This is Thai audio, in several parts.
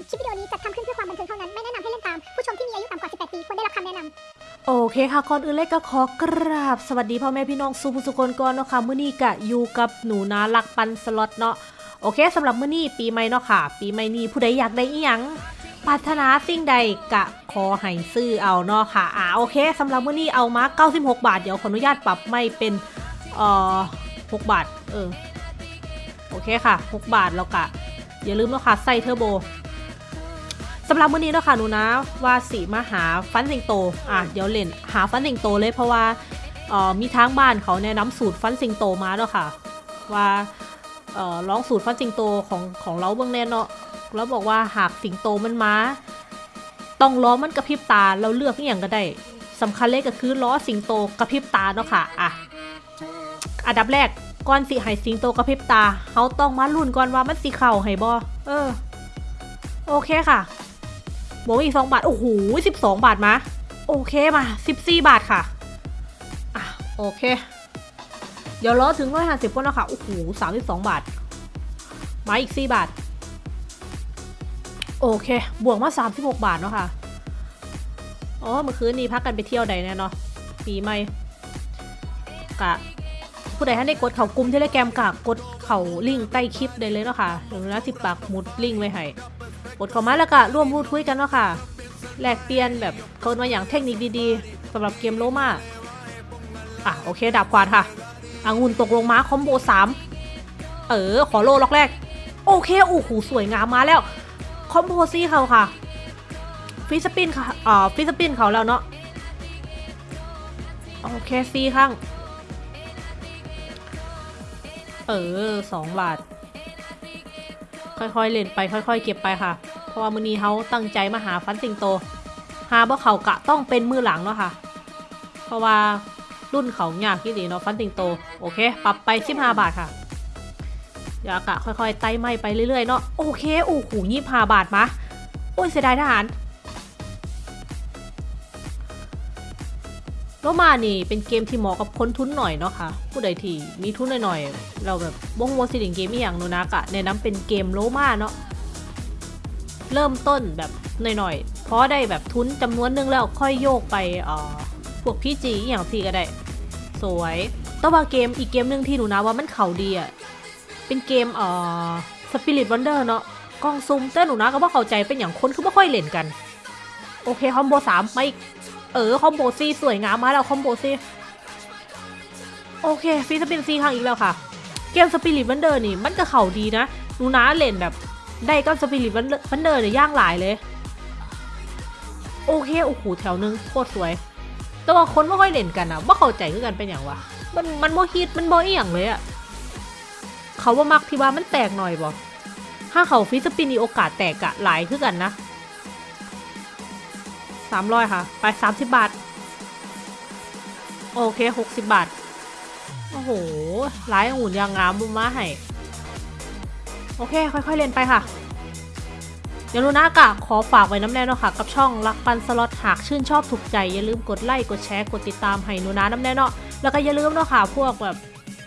ญคลิปวิดีโอนี้จัดทำขึ้นเพื่อความบันเทิงเท่านั้น ไม่แนะนำให้เล่นตาม ผู้ชมที่มีอายุต่ำกว่า 18 ปีควรได้รับคำแนะนำโอเคค่ะก่อนอื่นเลยก็ขอกราบ สวัสดีพ่อแม่พี่น้องสุภุสุคนก่อนเนาะค่ะมื้อนี้กะอยู่กับหนูนาลักปันสล็อตเนาะโอเคสำหรับมื้อนี้ปีใหม่เนาะค่ะ ปีใหม่นี้ผู้ใดอยากได้อีหยังปรารถนาสิ่งใดกะขอให้ซื้อเอาเนาะค่ะอ่าโอเคสำหรับมื้อนี้เอามา 96 บาท เดี๋ยวขออนุญาตปรับไม่เป็นเอ่อ6บาทเออโอเคค่ะ 6 บาทแล้วกะอย่าลืมเนาะค่ะใส่เทอร์โบ สำหรับมื้อนี้เนาะค่ะหนูนะว่าสีมาหาฟันสิงโตอะเดี๋ยวเล่นหาฟันสิงโตเลยเพราะว่าเอ่อมีทางบ้านเขาแนะนำสูตรฟันสิงโตมาเนาะค่ะ ว่าเอ่อลองสูตรฟันสิงโตของของเราเบื้องแน่เนาะแล้วบอกว่าหากสิงโตมันมาต้องล้อมันกระพริบตาเราเลือกอย่างก็ได้สำคัญเลยก็คือล้อสิงโตกระพริบตาเนาะค่ะอะอันดับแรกก่อนสิให้สิงโตกระพริบตาเขาต้องมาลุ้นก่อนว่ามันสิเข่าให้บ่เออ โอเคค่ะ บวกอีกสองบาท โอ้โหสิบสองบาทมา โอเคมาสิบสี่บาทค่ะ อะ โอเค เดี๋ยวรอถึงร้อยห้าสิบก่อนนะคะโอ้โหสามสิบสองบาท มาอีกสี่บาท โอเค บวกมาสามสิบหกบาทเนาะค่ะ อ๋อ เมื่อคืนนี้พักกันไปเที่ยวใดแน่เนาะปีใหม่กะผู้ใดท่านได้กดเขากลุ่มเทเลแกรมกะกดเขาลิงก์ใต้คลิปได้เลยเนาะค่ะเดี๋ยวนะสิปักหมุดลิงก์ไว้ให้ กดเข้ามาแล้วก็ร่วมพูดคุยกันเนาะค่ะแลกเปลี่ยนแบบเขามาอย่างเทคนิคดีๆสำหรับเกมโลมาอะโอเคดับกวาดค่ะองุ่นตกลงมาคอมโบสามเออ ขอโลล็อกแรก โอเคโอ้โหสวยงามมาแล้ว คอมโบซี่เขาค่ะ free spin ค่ะอ่า free spin เขาแล้วเนาะโอเคซีข้าง เออสองบาท ค่อยๆเล่นไปค่อย ๆ เก็บไปค่ะ เพราะว่ามือนี้เขาตั้งใจมาหาฟันสิงโต หาบ่เขากะต้องเป็นมือหลังเนาะค่ะ เพราะว่ารุ่นเขายากที่ดีเนาะฟันสิงโต โอเค ปรับไป15บาทค่ะอยากะค่อยๆไต่ไม่ไปเรื่อยๆเนาะ โอเค โอ้โหยี่ห้าบาทมาโอ้ยเสียดายทหารโลมานี่เป็นเกมที่เหมาะกับคนทุนหน่อยเนาะค่ะ ผู้ใดที่มีทุนหน่อยๆ เราแบบบงวัวสิลิงเกมอย่างโนนากะแนะนำเป็นเกมโลมาเนาะ เริ่มต้นแบบหน่อยๆเพราะได้แบบทุนจำนวนนึงแล้วค่อยโยกไปเอ่อพวกพี่จีอย่างสี่ก็ได้ สวยต่ว่าเกมอีกเกมหนึ่งที่หนูนะว่ามันเข่าดีอะเป็นเกมเอ่อ Spirit Wonder เนาะกล้องซูมแต่หนูนะก็ว่าเข้าใจเป็นอย่างคนคือไม่ค่อยเล่นกัน โอเค combo สามมาอีกเออ combo ซีสวยงามมาแล้ว combo ซีโอเค free spin ซีครั้งอีกแล้วค่ะ เกม Spirit Wonder นี่มันก็เข่าดีนะหนูนะเล่นแบบ ได้ก็ Spirit Wonder เนี่ยย่างหลายเลย โอเคโอ้โหแถวนึงโคตรสวย แต่ว่าคนไม่ค่อยเล่นกันอะว่าเข้าใจคือกันเป็นอย่างวะมันมันโมฮิตมันโมอียงเลยอะเขาว่ามักที่ว่ามันแตกหน่อยบ่ถ้าเขาฟิสปินนี่โอกาสแตกอะหลายคือกันนะสามร้อยค่ะ ไปสามสิบบาท โอเคหกสิบบาท โอ้โหหลายองุ่นยางงามบุมาให้ โอเค ค่อยๆเล่นไปค่ะเดี๋ยวลูน่ากะขอฝากไว้น้ำแน่เนาะค่ะ กับช่องรักปันสล็อตหากชื่นชอบถูกใจ อย่าลืมกดไลค์กดแชร์กดติดตามให้หนูนะน้ำแน่เนาะแล้วก็อย่าลืมเนาะค่ะ พวกแบบ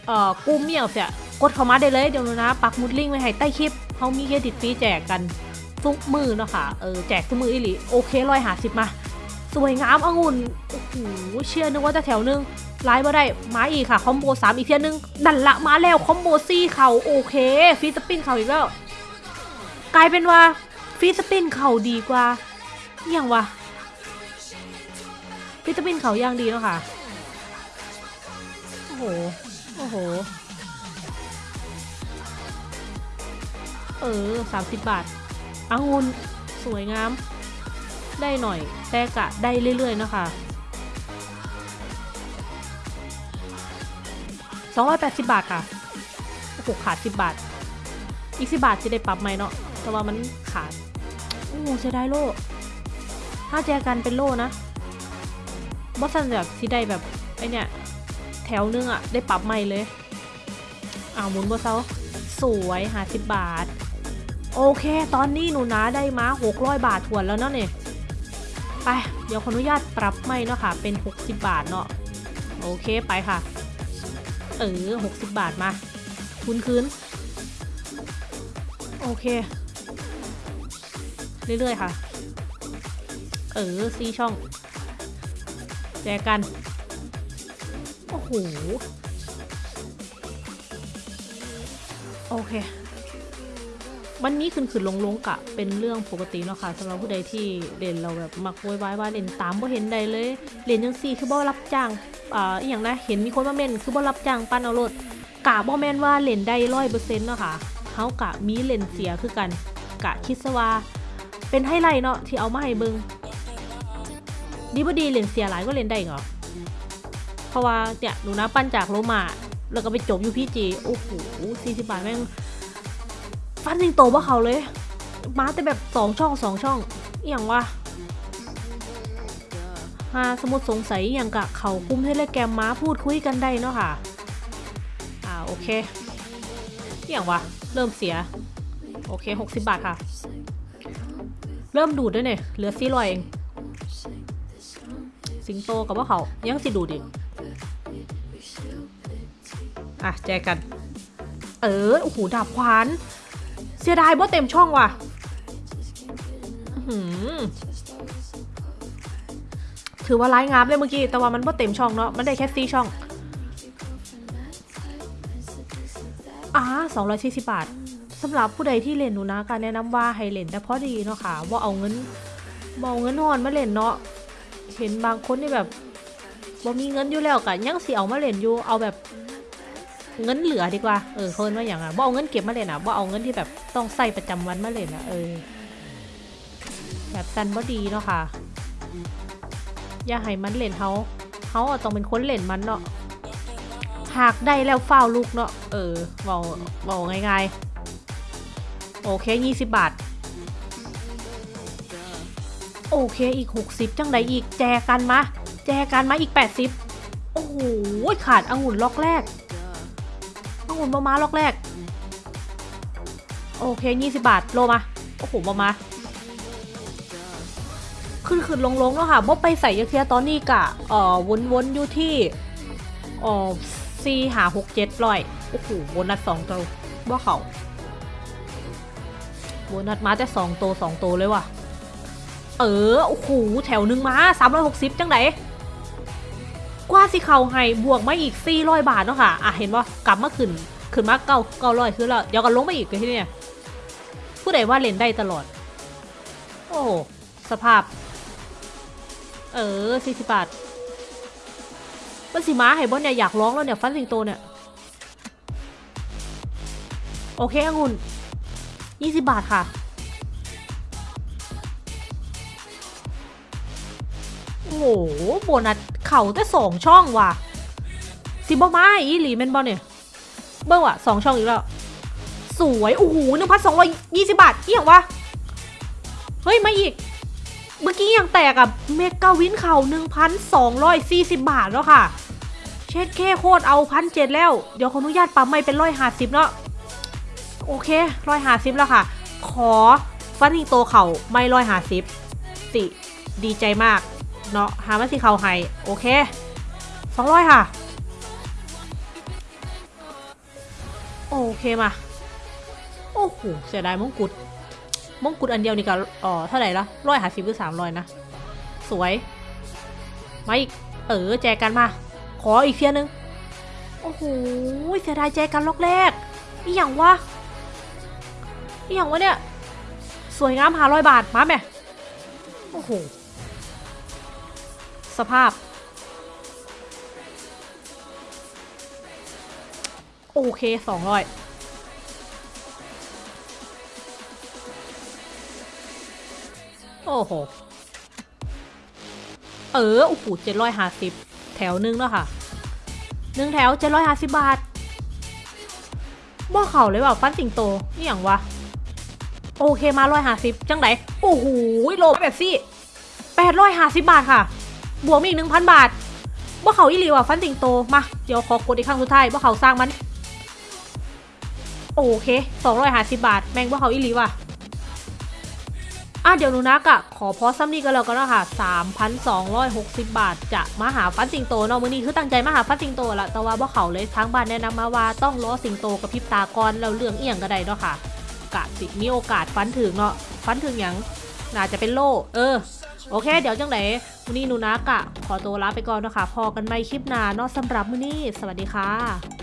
เอ่อกลุ่มเมียงเสียกดเข้ามาได้เลยเดี๋ยวหนูนะ ปักมุดลิงก์ไว้ให้ใต้คลิปเขามีเครดิตฟรีแจกกันทุกมือเนาะค่ะเออแจกทุกมืออีหลีโอเคร้อยหาสิบมา สวยงามองุ่นโอ้โหเชื่อนึกว่าจะแถวนึงไลฟ์มาได้มาอีกค่ะคอมโบสามอีกเทียนึงดันละมาแล้วคอมโบซี่เขาโอเคฟีสปินเขาอีกแล้วกลายเป็นว่าฟีสปินเขาดีกว่าอย่างวะฟีสปินเขาย่างดีเนาะค่ะโอ้โหโอ้โหเออสามสิบบาทองุ่นสวยงาม ได้หน่อย แต่กะได้เรื่อยๆนะคะสองร้อยแปดสิบบาทค่ะโอ้โหขาดสิบบาท อีกสิบบาทจะได้ปรับไหมเนาะ แต่ว่ามันขาด โอ้เสียดายโล่ ถ้าแจกันเป็นโล่นะบอสซันแบบที่ได้แบบไอเนี่ย แถวนึงอะได้ปรับใหม่เลย อ้าวหมุนบอสเซาสวยหาสิบบาท โอเค ตอนนี้หนูนะได้มา600บาทถวนแล้วเนาะเนี่ย ไป เดี๋ยวขออนุญาตปรับไม่เนาะค่ะ เป็น 60 บาทเนาะ โอเคไปค่ะ เออ60 บาทมาทุนคืน โอเค เรื่อยๆค่ะ เออซีช่อง แจกัน โอ้โห โอเค มันมีขึ้นขึ้นลงลงกะเป็นเรื่องปกติเนาะค่ะสำหรับผู้ใดที่เล่นเราแบบมักโวยวายว่าเล่นตามบ่เห็นใดเลยเล่นจังซี่คือบ่รับจ้างอ่าอหย่างนะเห็นมีคนมาเม่นคือบ่รับจ้างปั้นเอารถกะบ่แม่นว่าเล่นได้ร้อยเปอร์เซ็นต์เนาะค่ะเฮากะมีเล่นเสียคือกันกะคิดซะว่าเป็นไฮไลท์เนาะที่เอามาให้เบิงดีบ่ดีเล่นเสียหลายก็เล่นได้เหรอเพราะว่าเนี่ยหนูนะปั้นจากโลมาแล้วก็ไปจบอยู่พี่จีโอ้โหสี่สิบบาทแม่ง ฟันยิงโตว่าเขาเลย มาแต่แบบสองช่องสองช่องอย่างวะหาสมมติสงสัยอย่างกะเขาคุ้มเทเลแกรมมาพูดคุยกันได้เนาะค่ะ อ่าโอเคอย่างวะเริ่มเสีย โอเคหกสิบบาทค่ะ เริ่มดูดด้วยเนี่ยเหลือสี่ร้อยเอง สิงโตกับว่าเขายังสิดูดอีกอะแจกัน เออโอ้โหดาบขวาน เสียดายบ่เต็มช่องว่ะถือว่าร้ายงามเลยเมื่อกี้แต่ว่ามันบ่เต็มช่องเนาะมันได้แค่สี่ช่องอ่าสองร้อยสี่สิบบาทสำหรับผู้ใดที่เล่นหนูนะการแนะนำว่าให้เล่นแต่พอดีเนาะค่ะว่าเอาเงินบ่เอาเงินหอนมาเล่นเนาะเห็นบางคนที่แบบบ่มีเงินอยู่แล้วกะยังสิเอามาเล่นอยู่เอาแบบ เงินเหลือดีกว่า เออเคินว่าอย่างอะบ่เอาเงินเก็บมาเล่นอะบ่เอาเงินที่แบบต้องใส่ประจำวันมาเล่นอะเออ แบบสันบ่ดีเนาะค่ะ อย่าให้มันเล่นเฮาเฮาต้องเป็นคนเล่นมันเนาะหากได้แล้วเฝ้าลูกเนาะ เออเบาเบาง่ายๆ โอเคยี่สิบบาท โอเคอีก60จังไดอีกแจกันมาแจกันมาอีก80โอ้โหขาดองุ่นล็อกแรก องุ่นมามาล็อกแรก โอเค20บาท โลมา โอ้โหมามาขึ้นขึ้นลงลงๆเนาะค่ะบ่ไปใส่ยาเทียตอนนี้กะเอ่อวนวนๆอยู่ที่เอ่อสี่หาหกเจ็ดร้อยโอ้โหโบนัสสองตัวว่าเขาโบนัสมาแต่สองตัวสองตัวเลยว่ะ เออ โอ้โห แถวหนึ่งมาสามร้อยหกสิบจังไหน กว่าสิเขาให้บวกมาอีกสี่ร้อยบาทเนาะค่ะอะเห็นว่ากลับมาขึ้นขึ้นมาเก้าเก้าร้อยคือแล้วเดี๋ยวก็ลงไปอีกเลยที่เนี่ยผู้ใดว่าเล่นได้ตลอด โอ้โสภาพ เออสี่สิบบาทมันสีม้าไห้บอลเนี่ยอยากร้องแล้วเนี่ยฟันสิงโตเนี่ย โอเคองุ่นยี่สิบบาทค่ะโอ้โหโบนัส เข่าแต่สองช่องว่ะสิบอมาอีหลีเมนบอลเนี่ยเบิ้งว่ะสองช่องอีกแล้ว สวยโอ้โหหนึ่งพันสองร้อยยี่สิบบาทเอี่ยงวะเฮ้ยมาอีก เมื่อกี้ยังแตกอะเมกาวินเข่า1,240บาทแล้วค่ะ เช็ดแค่โคตรเอาพันเจ็ดแล้ว เดี๋ยวขออนุญาตปั๊มไม่เป็นร้อยห้าสิบเนาะโอเคร้อยห้าสิบแล้วค่ะ ขอฟันทิงโตเข่าไม่ร้อยห้าสิบสิดีใจมาก เนาะหามาสิเขาให้โอเคสองร้อยค่ะ โอเคมา โอ้โหเสียดายมงกุฎมงกุฎอันเดียวนี่ก็อ๋อเท่าไหร่ละร้อยหาสิบหรือสามร้อยนะ สวย มาอีก เออแจกันมา ขออีกเทียนึง โอ้โหเสียดายแจกันล็อกแรกนี่อย่างวะนี่อย่างวะเนี่ย สวยงามหาร้อยบาทมาแม่โอ้โห สภาพ โอเคสองร้อยโอ้โห เออ โอ้โหเจ็ดร้อยห้าสิบแถวหนึงแล้วค่ะหนึ่งแถวเจ็ดร้อยห้าสิบบาทบ่เข่าเลยว่าฟันสิงโตนี่อย่างวะ โอเคมาร้อยห้าสิบจังไหนโอ้โหโลแบบซี่แปดร้อยห้าสิบบาทค่ะ บวกมาอีกหนึ่งพันบาทบ่เขาอีหลีว่ะฟันสิงโต มา เดี๋ยวขอกดอีกครั้งสุดท้ายบ่เขาสร้างมัน โอเคสองร้อยห้าสิบบาท แมงบ่เขาอีหลีว่ะอะเดี๋ยวนูนักอะขอพอซ้ำนี่กันแล้วกันเนาะค่ะ3,260 บาท จะมาหาฟันสิงโตเนาะมื้อนี้คือตั้งใจมาหาฟันสิงโตละแต่ว่าบ่เขาเลยทางบ้านแนะนำมาว่าต้องล้อสิงโตกับพิบตาก่อนแล้วเรื่องเอียงก็ได้เนาะค่ะกะสิมีโอกาสฟันถึงเนาะฟันถึงหยังน่าจะเป็นโล่เออ โอเค เดี๋ยวจังไหนมื้อนี้นูนักอะขอตัวลาไปก่อนนะคะพอกันใหม่คลิปหน้าเนาะสำหรับมื้อนี้ สวัสดีค่ะ